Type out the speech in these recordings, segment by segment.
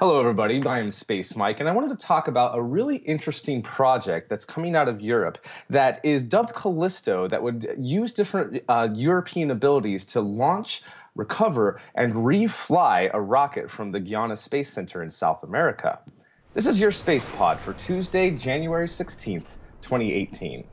Hello, everybody. I am Space Mike, and I wanted to talk about a really interesting project that's coming out of Europe that is dubbed Callisto, that would use different uh, European abilities to launch, recover, and refly a rocket from the Guiana Space Center in South America. This is your Space Pod for Tuesday, January 16th, 2018.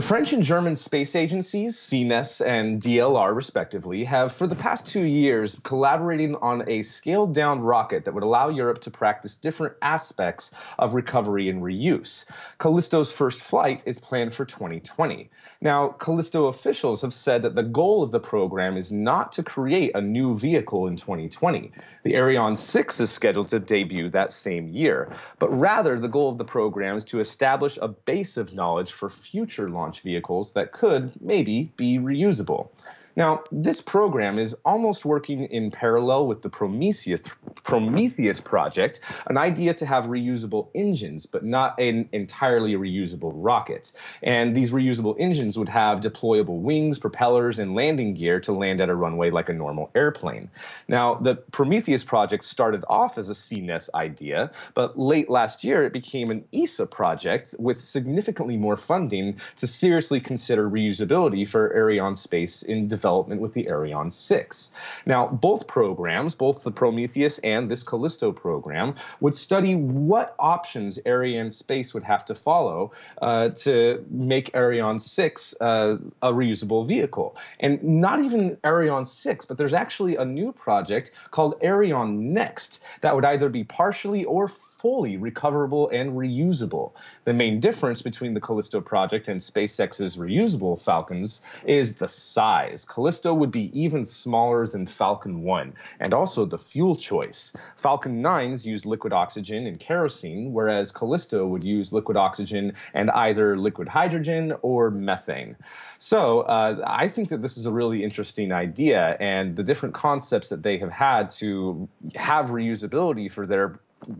The French and German space agencies, CNES and DLR, respectively, have for the past two years collaborating on a scaled down rocket that would allow Europe to practice different aspects of recovery and reuse. Callisto's first flight is planned for 2020. Now, Callisto officials have said that the goal of the program is not to create a new vehicle in 2020. The Ariane 6 is scheduled to debut that same year, but rather the goal of the program is to establish a base of knowledge for future launch launch vehicles that could maybe be reusable. Now, this program is almost working in parallel with the Prometheus, Prometheus project, an idea to have reusable engines, but not an entirely reusable rocket. And these reusable engines would have deployable wings, propellers, and landing gear to land at a runway like a normal airplane. Now, the Prometheus project started off as a CNES idea, but late last year it became an ESA project with significantly more funding to seriously consider reusability for Arianespace in development development with the Ariane 6. Now, both programs, both the Prometheus and this Callisto program, would study what options Arianespace would have to follow uh, to make Ariane 6 uh, a reusable vehicle. And not even Ariane 6, but there's actually a new project called Ariane Next that would either be partially or fully recoverable and reusable. The main difference between the Callisto project and SpaceX's reusable Falcons is the size. Callisto would be even smaller than Falcon 1, and also the fuel choice. Falcon 9s used liquid oxygen and kerosene, whereas Callisto would use liquid oxygen and either liquid hydrogen or methane. So uh, I think that this is a really interesting idea, and the different concepts that they have had to have reusability for their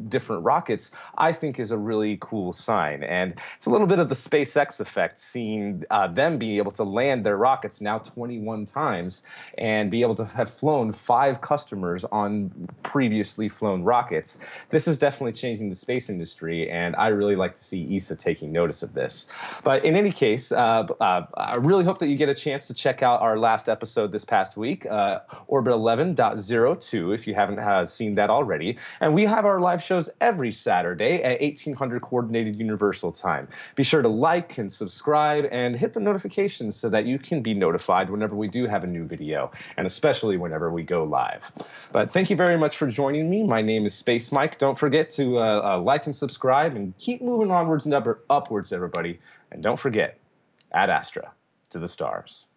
different rockets, I think is a really cool sign. And it's a little bit of the SpaceX effect, seeing uh, them be able to land their rockets now 21 times and be able to have flown five customers on previously flown rockets. This is definitely changing the space industry, and I really like to see ESA taking notice of this. But in any case, uh, uh, I really hope that you get a chance to check out our last episode this past week, uh, Orbit 11.02, if you haven't uh, seen that already. And we have our live shows every Saturday at 1800 Coordinated Universal Time. Be sure to like and subscribe and hit the notifications so that you can be notified whenever we do have a new video, and especially whenever we go live. But thank you very much for joining me. My name is Space Mike. Don't forget to uh, uh, like and subscribe and keep moving onwards and up upwards, everybody. And don't forget, Ad Astra to the stars.